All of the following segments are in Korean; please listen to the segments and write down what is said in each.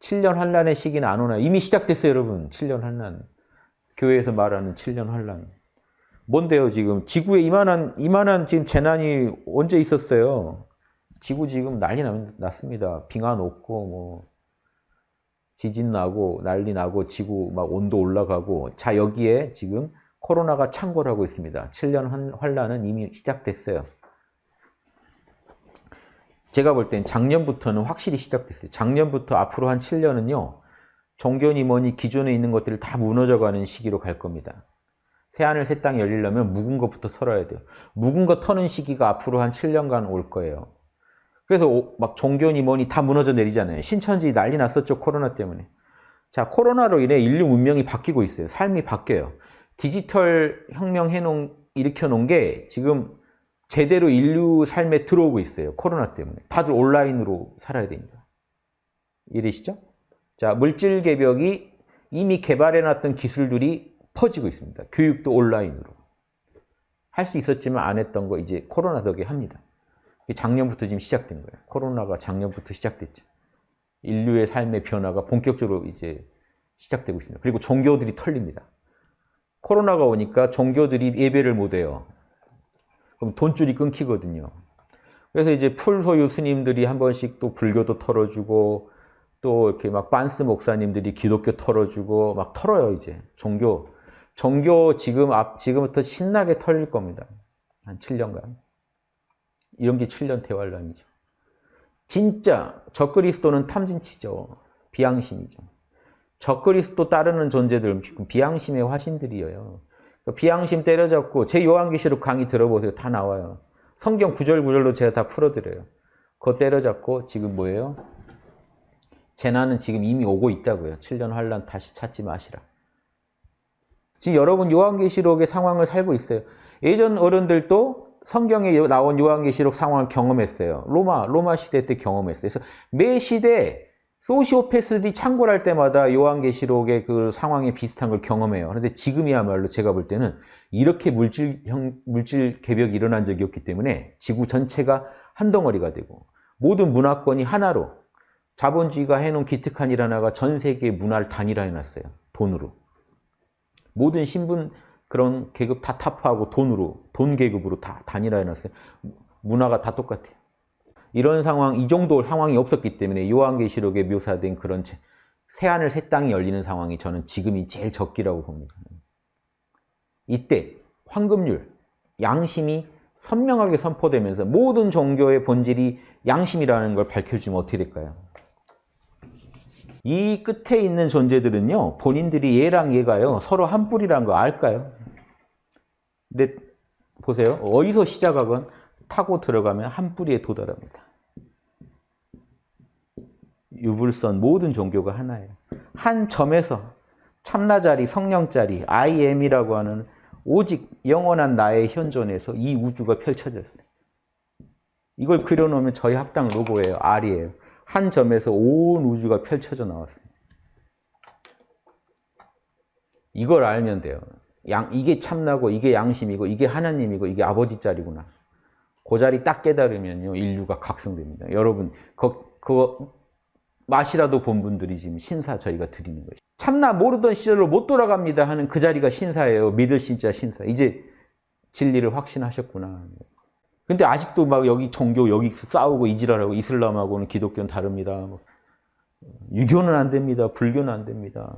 7년 환란의 시기는 안 오나요? 이미 시작됐어요, 여러분. 7년 환란. 교회에서 말하는 7년 환란. 뭔데요, 지금? 지구에 이만한, 이만한 지금 재난이 언제 있었어요? 지구 지금 난리 났습니다. 빙하 녹고, 뭐, 지진 나고, 난리 나고, 지구 막 온도 올라가고. 자, 여기에 지금 코로나가 창궐하고 있습니다. 7년 환란은 이미 시작됐어요. 제가 볼 땐 작년부터는 확실히 시작됐어요. 작년부터 앞으로 한 7년은요. 종교니 뭐니 기존에 있는 것들을 다 무너져가는 시기로 갈 겁니다. 새하늘 새 땅이 열리려면 묵은 것부터 털어야 돼요. 묵은 거 터는 시기가 앞으로 한 7년간 올 거예요. 그래서 막 종교니 뭐니 다 무너져 내리잖아요. 신천지 난리 났었죠. 코로나 때문에. 자, 코로나로 인해 인류 문명이 바뀌고 있어요. 삶이 바뀌어요. 디지털 혁명 해놓은, 일으켜 놓은 게 지금 제대로 인류 삶에 들어오고 있어요. 코로나 때문에. 다들 온라인으로 살아야 됩니다. 이해되시죠? 자, 물질 개벽이 이미 개발해놨던 기술들이 퍼지고 있습니다. 교육도 온라인으로. 할 수 있었지만 안 했던 거 이제 코로나 덕에 합니다. 작년부터 지금 시작된 거예요. 코로나가 작년부터 시작됐죠. 인류의 삶의 변화가 본격적으로 이제 시작되고 있습니다. 그리고 종교들이 털립니다. 코로나가 오니까 종교들이 예배를 못해요. 그럼 돈줄이 끊기거든요. 그래서 이제 풀 소유 스님들이 한 번씩 또 불교도 털어주고 또 이렇게 막 빤스 목사님들이 기독교 털어주고 막 털어요 이제 종교 종교 지금 앞 지금부터 신나게 털릴 겁니다. 한 7년간 이런 게 7년 대환란이죠. 진짜 적그리스도는 탐진치죠. 비양심이죠. 적그리스도 따르는 존재들 비양심의 화신들이에요. 그러니까 비양심 때려잡고 제 요한계시록 강의 들어보세요. 다 나와요. 성경 구절 구절로 제가 다 풀어드려요. 그거 때려잡고 지금 뭐예요? 재난은 지금 이미 오고 있다고요. 7년 환란 다시 찾지 마시라. 지금 여러분 요한계시록의 상황을 살고 있어요. 예전 어른들도 성경에 나온 요한계시록 상황을 경험했어요. 로마, 로마 시대 때 경험했어요. 그래서 매 시대 소시오패스들이 창궐 할 때마다 요한계시록의 그 상황에 비슷한 걸 경험해요. 그런데 지금이야말로 제가 볼 때는 이렇게 물질, 형, 물질 개벽이 일어난 적이 없기 때문에 지구 전체가 한 덩어리가 되고 모든 문화권이 하나로 자본주의가 해놓은 기특한 일 하나가 전 세계의 문화를 단일화해놨어요. 돈으로. 모든 신분 그런 계급 다 타파하고 돈으로, 돈 계급으로 다 단일화해놨어요. 문화가 다 똑같아요. 이런 상황, 이 정도 상황이 없었기 때문에 요한계시록에 묘사된 그런 새하늘 새 땅이 열리는 상황이 저는 지금이 제일 적기라고 봅니다. 이때 황금률, 양심이 선명하게 선포되면서 모든 종교의 본질이 양심이라는 걸 밝혀주면 어떻게 될까요? 이 끝에 있는 존재들은요. 본인들이 얘랑 얘가요. 서로 한 뿌리라는 거 알까요? 근데 보세요. 어디서 시작하건 타고 들어가면 한 뿌리에 도달합니다. 유불선 모든 종교가 하나예요. 한 점에서 참나자리, 성령자리, I am이라고 하는 오직 영원한 나의 현존에서 이 우주가 펼쳐졌어요. 이걸 그려놓으면 저희 학당 로고예요. R이에요. 한 점에서 온 우주가 펼쳐져 나왔어요. 이걸 알면 돼요. 양, 이게 참나고 이게 양심이고 이게 하나님이고 이게 아버지 자리구나. 그 자리 딱 깨달으면요. 인류가 각성됩니다. 여러분 그, 그거 맛이라도 본 분들이 지금 신사 저희가 드리는 것이 참나 모르던 시절로 못 돌아갑니다 하는 그 자리가 신사예요. 믿을 신자 신사. 이제 진리를 확신하셨구나. 근데 아직도 막 여기 종교 여기 싸우고 이지랄하고 이슬람하고는 기독교는 다릅니다. 뭐 유교는 안 됩니다. 불교는 안 됩니다.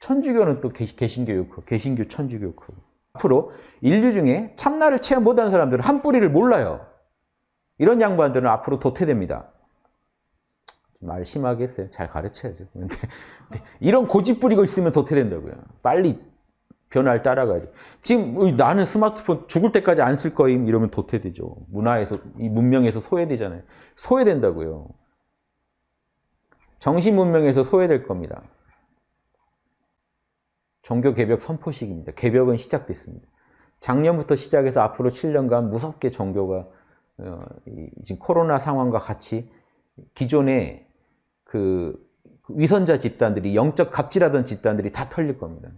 천주교는 또 개신교 크 개신교 천주교 크 앞으로 인류 중에 참나를 체험 못한 사람들은 한 뿌리를 몰라요. 이런 양반들은 앞으로 도태됩니다. 말 심하게 했어요. 잘 가르쳐야죠. 근데, 이런 고집 부리고 있으면 도태된다고요. 빨리 변화를 따라가야죠. 지금 나는 스마트폰 죽을 때까지 안 쓸 거임 이러면 도태되죠. 문화에서, 이 문명에서 소외되잖아요. 소외된다고요. 정신 문명에서 소외될 겁니다. 종교 개벽 선포식입니다. 개벽은 시작됐습니다. 작년부터 시작해서 앞으로 7년간 무섭게 종교가 어, 지금 코로나 상황과 같이 기존의 그 위선자 집단들이 영적 갑질하던 집단들이 다 털릴 겁니다.